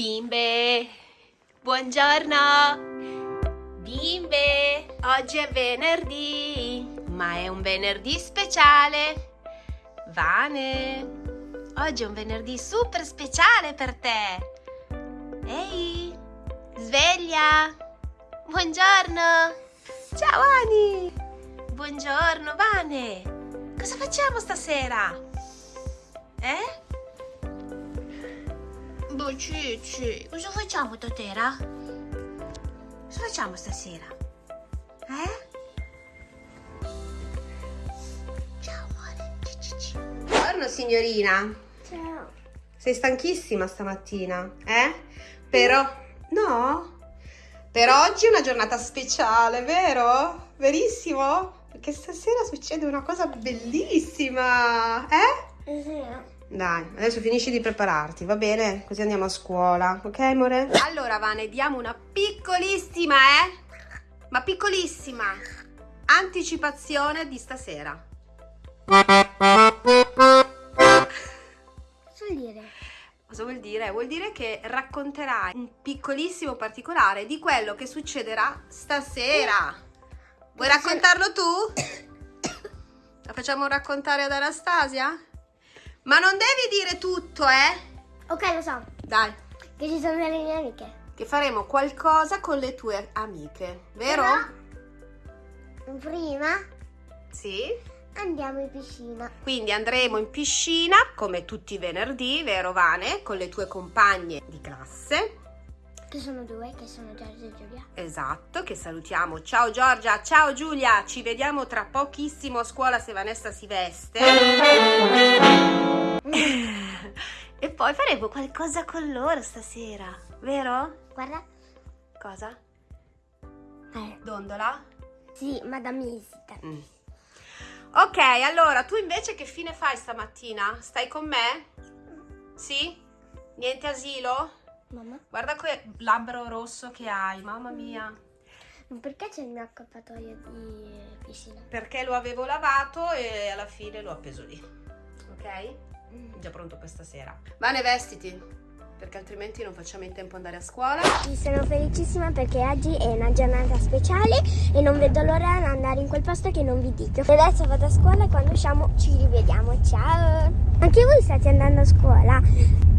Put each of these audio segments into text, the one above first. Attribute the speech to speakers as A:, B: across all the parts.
A: Bimbe, buongiorno! Bimbe, oggi è venerdì, ma è un venerdì speciale. Vane, oggi è un venerdì super speciale per te. Ehi, sveglia! Buongiorno! Ciao Ani! Buongiorno Vane! Cosa facciamo stasera? Eh? Boh, Cici, cosa facciamo stasera? Cosa facciamo stasera? Eh? Ciao amore, Cici. Buongiorno signorina.
B: Ciao.
A: Sei stanchissima stamattina, eh? Però, no? Per oggi è una giornata speciale, vero? Verissimo? Perché stasera succede una cosa bellissima, eh?
B: Sì.
A: Dai, adesso finisci di prepararti, va bene? Così andiamo a scuola, ok amore? Allora Vane, diamo una piccolissima, eh? Ma piccolissima anticipazione di stasera.
B: Cosa vuol dire?
A: Cosa vuol dire? Vuol dire che racconterai un piccolissimo particolare di quello che succederà stasera. Vuoi raccontarlo tu? La facciamo raccontare ad Anastasia? Ma non devi dire tutto, eh?
B: Ok, lo so.
A: Dai,
B: Che ci sono delle mie amiche.
A: che faremo qualcosa con le tue amiche, vero?
B: Però, prima
A: Sì.
B: andiamo in piscina.
A: Quindi andremo in piscina come tutti i venerdì, vero Vane? Con le tue compagne di classe.
B: Che sono due, che sono Giorgia e Giulia.
A: Esatto, che salutiamo. Ciao Giorgia, ciao Giulia, ci vediamo tra pochissimo a scuola se Vanessa si veste. E poi faremo qualcosa con loro stasera, vero?
B: Guarda.
A: Cosa?
B: Eh,
A: Dondola?
B: sì, Madame Isita.
A: Mm. Ok, allora tu invece che fine fai stamattina? Stai con me? Sì? Niente asilo?
B: Mamma,
A: Guarda quel labbro rosso che hai, mamma mia.
B: ma perché c'è il mio accappatoio di piscina?
A: Perché lo avevo lavato e alla fine l'ho appeso lì. Ok?
B: Mm.
A: Già pronto per stasera. Vane, vestiti, perché altrimenti non facciamo in tempo ad andare a scuola.
B: Sì, sono felicissima perché oggi è una giornata speciale e non vedo l'ora di andare in quel posto che non vi dico. E adesso vado a scuola e quando usciamo ci rivediamo. Ciao! Anche voi state andando a scuola?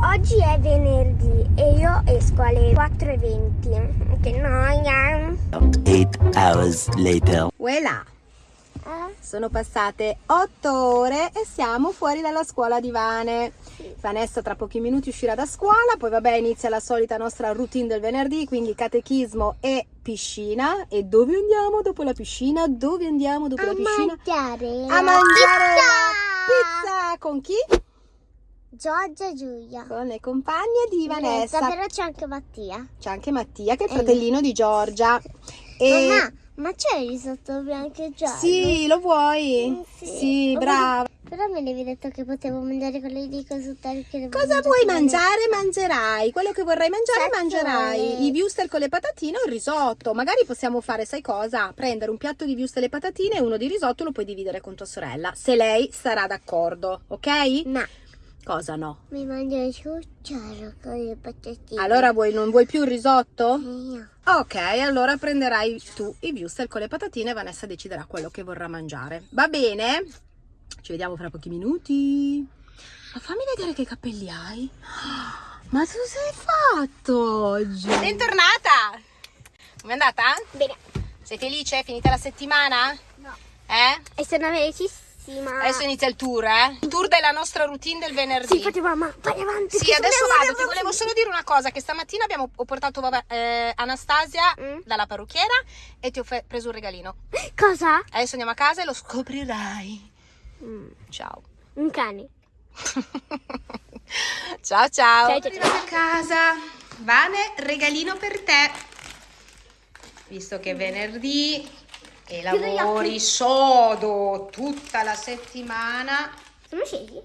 B: Oggi è venerdì e io esco alle 4.20. Che noia!
C: Eight hours later.
B: Eh?
A: Sono passate otto ore e siamo fuori dalla scuola di Vane. Vanessa tra pochi minuti uscirà da scuola, poi vabbè inizia la solita nostra routine del venerdì, quindi catechismo e piscina. E dove andiamo dopo la piscina? Dove andiamo dopo la piscina?
B: mangiare
A: A mangiare la pizza con chi?
B: Giorgia e Giulia.
A: Con le compagne di Vanessa.
B: Però c'è anche Mattia.
A: C'è anche Mattia che è il fratellino di Giorgia. E...
B: Mamma, ma c'è il risotto bianco e giallo?
A: Sì, lo vuoi?
B: Mm, sì.
A: Sì, brava.
B: Però me l'avevi detto che potevo mangiare quello di cosutare che
A: Cosa vuoi mangiare? Mangerai. Quello che vorrai mangiare,
B: Cazzo
A: mangerai.
B: vuole?
A: I wurstel con le patatine o il risotto. Magari possiamo fare, sai cosa? Prendere un piatto di wurstel e patatine e uno di risotto lo puoi dividere con tua sorella. Se lei sarà d'accordo, ok?
B: No,
A: Cosa no?
B: mi mangio il cucciaro con le patatine.
A: Allora vuoi, non vuoi più il risotto?
B: Io.
A: Ok, allora prenderai tu i wurstel con le patatine e Vanessa deciderà quello che vorrà mangiare. Va bene? Ci vediamo fra pochi minuti. Ma fammi vedere che capelli hai. Ma tu sei fatto oggi? Bentornata! Come è andata?
B: Bene.
A: Sei felice? È finita la settimana?
B: No.
A: Eh?
B: E sono felicissima.
A: Adesso inizia il tour, eh? Il tour della nostra routine del venerdì.
B: Sì, infatti mamma, vai avanti.
A: Sì, adesso vado. Ti volevo solo dire una cosa: che stamattina abbiamo, ho portato vabbè, eh, Anastasia
B: Mm.
A: dalla parrucchiera e ti ho preso un regalino.
B: Cosa?
A: Adesso andiamo a casa e lo scoprirai.
B: Mm,
A: Ciao.
B: un cane.
A: ciao ciao.
B: Ciao, ciao,
A: Arrivata a casa. Vane, regalino per te. Visto che è venerdì e lavori sodo tutta la settimana.
B: Sono scesi?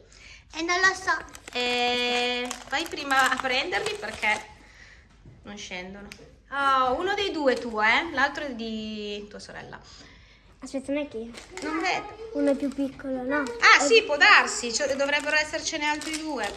A: E non lo so. E vai prima a prenderli perché non scendono. Oh, uno dei due tu, eh? L'altro è di tua sorella.
B: Aspetta, non è che
A: Non vedo.
B: uno è più piccolo, no?
A: Ah sì, può darsi, cioè, dovrebbero essercene altri due.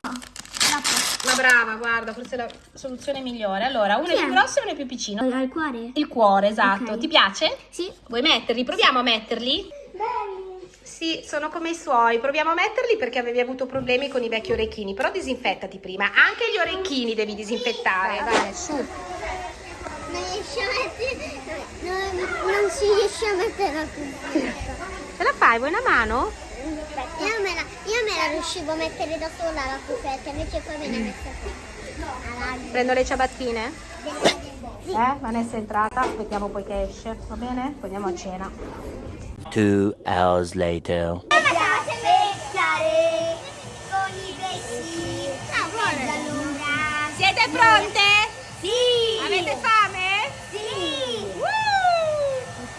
A: Ma brava, guarda, forse è la soluzione migliore. Allora, uno è
B: Chi è?
A: più grosso e uno è più piccino.
B: Al cuore?
A: Il cuore, esatto.
B: Ok.
A: Ti piace?
B: Sì.
A: Vuoi metterli? Proviamo a metterli?
B: Belli.
A: Sì, sono come i suoi. Proviamo a metterli perché avevi avuto problemi con i vecchi orecchini. Però disinfettati prima. Anche gli orecchini devi disinfettare. Vai, su.
B: Non riesci a mettere... Non, non si riesce a mettere la cuffia.
A: Ce la fai? Vuoi una mano?
B: Io me, la, io me la riuscivo a mettere da sola la cuffietta, invece poi me ne messa qui.
A: Prendo le ciabattine? Eh, Vanessa è entrata. Aspettiamo poi che esce. Va bene? Poi andiamo a cena.
C: Two hours later.
B: Ah.
A: Siete pronte?
B: Sì.
A: Avete fame?
B: Sì.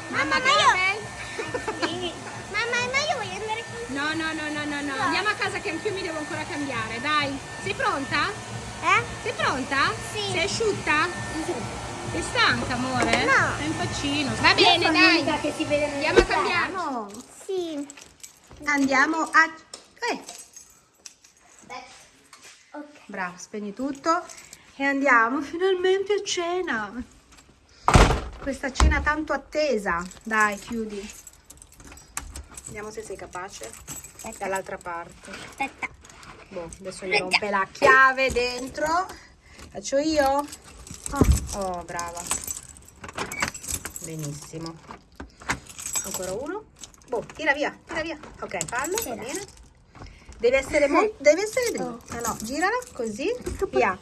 A: Mamma,
B: ma io-
A: bel-
B: Sì. Mamma, ma io voglio andare con...
A: No, no, no, no, no, no. Andiamo a casa che anch'io mi devo ancora cambiare, dai. Sei pronta?
B: Eh?
A: Sei pronta?
B: Sì.
A: Sei asciutta? Sei stanca, amore?
B: No.
A: Sei un faccino. Va bene, dai.
B: che si vede
A: Andiamo a cambiarlo.
B: Sì.
A: Andiamo a... Eh,
B: Ok.
A: bravo, spegni tutto. E andiamo finalmente a cena. Questa cena tanto attesa. Dai, chiudi. Vediamo se sei capace. Dall'altra parte.
B: Aspetta.
A: Boh, adesso mi rompe la chiave dentro. Faccio io? Oh, brava. Benissimo. Ancora uno. Boh, tira via, tira via. Ok, fallo, va bene. Deve essere molto, deve essere dritta. No, girala così. Via.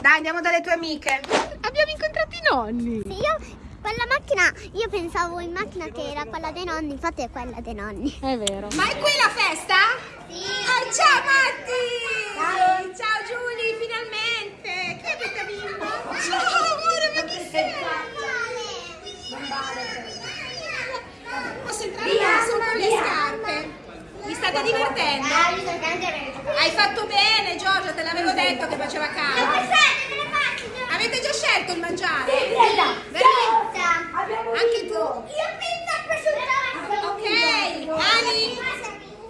A: Dai, andiamo dalle tue amiche. Abbiamo incontrato i nonni.
B: Io quella macchina, io pensavo in macchina che era quella dei nonni, infatti è quella dei nonni.
A: È vero. Ma è qui la festa?
B: Sì.
A: Ah, ciao Matti! Ciao Giulia, finalmente! Chi è questa bimba? Ciao amore, ma chi sei? Posso entrare solo con le scarpe? Vi state divertendo? Hai fatto bene Giorgia, te l'avevo detto che faceva caldo. Avete già scelto il mangiare? Veramente? Anche tu? Ok, Ani?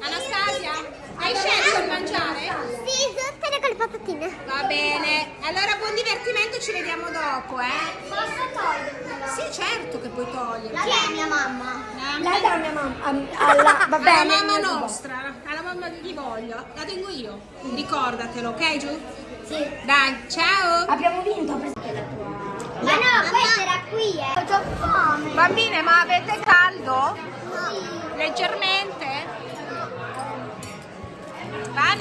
A: Anastasia? Hai scelto il mangiare?
B: Sì, tutte patatine.
A: Va bene, allora buon divertimento, ci vediamo dopo, eh?
B: Posso toglierla?
A: Sì, certo che puoi toglierla.
B: Chi è mia mamma?
A: La,
B: dà mia mamma. Alla, va
A: alla mamma nostra, alla mamma di voglio, la tengo io. Ricordatelo, ok Giù?
B: Sì.
A: Dai, ciao!
B: Abbiamo vinto. Ma no, questa era qui, eh. Ho già fame.
A: Bambine, ma avete caldo?
B: Sì.
A: Leggermente?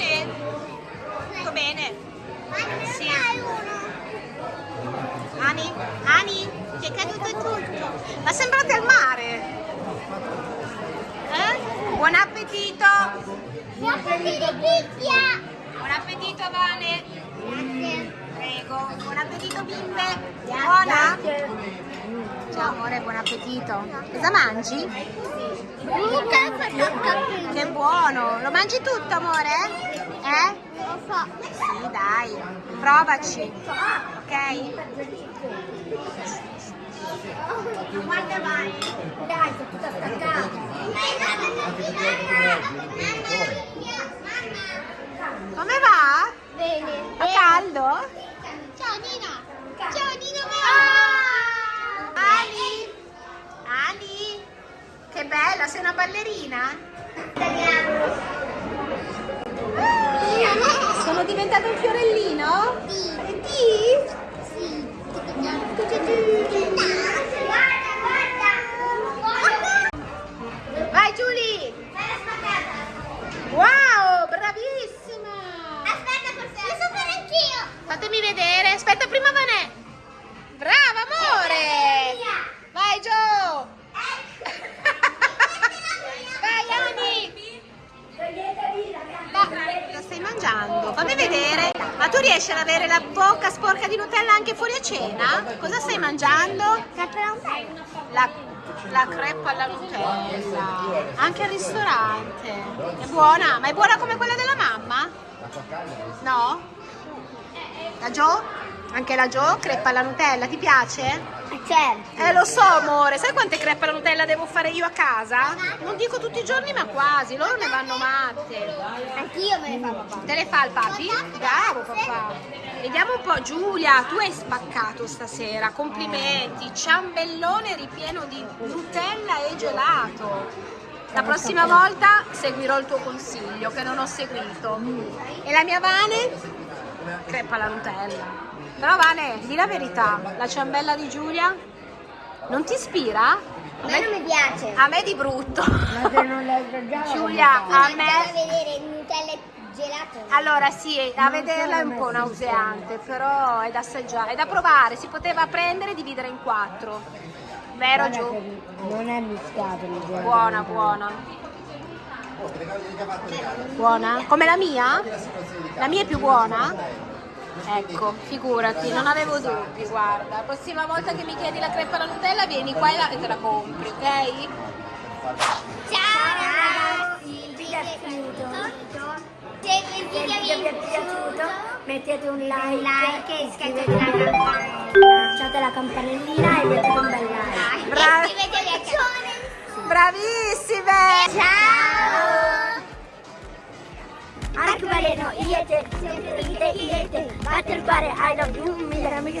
A: Bene? Tutto bene? Sì. Ani? Ani? Ti è caduto tutto. Ma sembrate al mare. Eh? Buon appetito.
B: Buon pizia.
A: Buon appetito, Vane.
B: Grazie.
A: Prego. Buon appetito, bimbe. Buona? Ciao, amore, buon appetito. Cosa mangi? Che buono. Lo mangi tutto, amore? Eh?
B: Lo so.
A: Sì, dai. Provaci. Ok?
B: Guarda vai. Dai, sei tutta staccata.
A: Come va?
B: Bene.
A: Fa caldo?
B: Ciao Nina. Ciao Nina.
A: Ali? Ali? Che bella, sei una ballerina? Sono diventato un fiorellino?
B: Sì.
A: E ti?
B: Sì. Guarda, guarda.
A: Vai Giulia! Wow, bravissima!
B: Aspetta, forse lo so fare anch'io.
A: Fatemi vedere, aspetta riesci ad avere la bocca sporca di Nutella anche fuori a cena? Cosa stai mangiando? La, la crepa alla Nutella. Anche al ristorante. È buona? Ma è buona come quella della mamma? No? Da Gio? Anche la Jo crepa alla Nutella, ti piace?
B: Certo.
A: Eh lo so amore, sai quante crepe alla Nutella devo fare io a casa? Non dico tutti i giorni ma quasi, loro ne vanno matte.
B: Anch'io me ne fa papà.
A: Te le fa il papi? Bravo papà. Vediamo un po', Giulia, tu hai spaccato stasera, complimenti, ciambellone ripieno di Nutella e gelato. La prossima volta seguirò il tuo consiglio che non ho seguito. E la mia Vane? Crepa la Nutella. Però Vane, di la verità, la ciambella di Giulia non ti ispira?
B: A me non mi piace.
A: A me di brutto.
B: non l'ho assaggiato.
A: Giulia, a me...
B: vedere Nutella e gelato.
A: Allora sì, a vederla è un po' nauseante, però è da assaggiare, è da provare, si poteva prendere e dividere in quattro. Vero Giù?
B: Non è mischiato il gelato.
A: Buona, buona. Buona? Come la mia? La mia è più buona? Ecco, figurati, non avevo dubbi, guarda. La prossima volta che mi chiedi la crepa alla Nutella vieni qua e, la- e te la compri, ok?
B: Ciao ragazzi, il video è finito. Se il video vi è piaciuto mettete un like, e iscrivetevi alla campanella. Lasciate la campanellina e mettete un bel like.
A: Bra-
B: E iscrivetevi a canale.
A: Bravissime!
B: Ciao! அடக்குவாரே நோ இயேசு சென்று இதை இயேசு காத்திருப்பாரே I love you மீரமிக